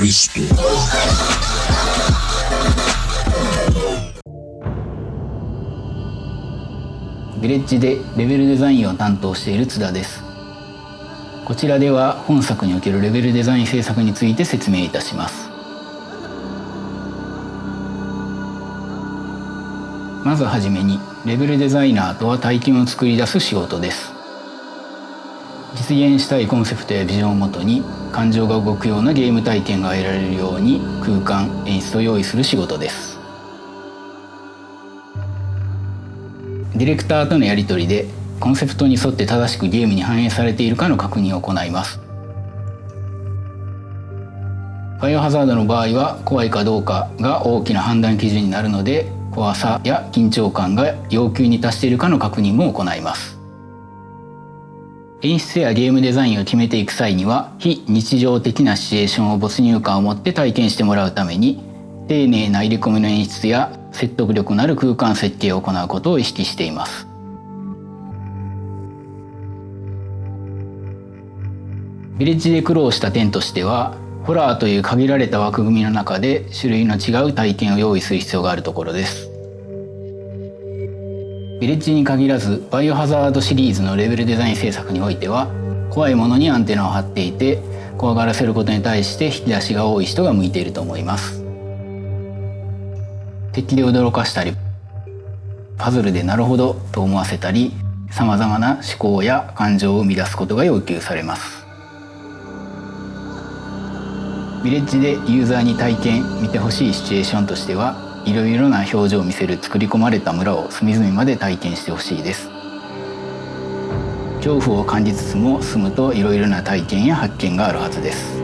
リストヴィレッジでレベルデザインを担当している津田です。こちらでは本作におけるレベルデザイン制作について説明いたします。まずはじめにレベルデザイナーとは体験を作り出す仕事です。実現したいコンセプトやビジョンをもとに感情が動くようなゲーム体験が得られるように空間演出を用意する仕事です。ディレクターとのやり取りでコンセプトに沿って正しくゲームに反映されているかの確認を行います。バイオハザードの場合は怖いかどうかが大きな判断基準になるので怖さや緊張感が要求に達しているかの確認も行います。演出やゲームデザインを決めていく際には非日常的なシチュエーションを没入感を持って体験してもらうために丁寧な入れ込みの演出や説得力のある空間設計を行うことを意識しています。ヴィレッジで苦労した点としてはホラーという限られた枠組みの中で種類の違う体験を用意する必要があるところです。ヴィレッジに限らずバイオハザードシリーズのレベルデザイン制作においては怖いものにアンテナを張っていて怖がらせることに対して引き出しが多い人が向いていると思います。敵で驚かしたりパズルでなるほどと思わせたりさまざまな思考や感情を生み出すことが要求されます。ヴィレッジでユーザーに体験見てほしいシチュエーションとしてはいろいろな表情を見せる作り込まれた村を隅々まで体験してほしいです。恐怖を感じつつも住むといろいろな体験や発見があるはずです。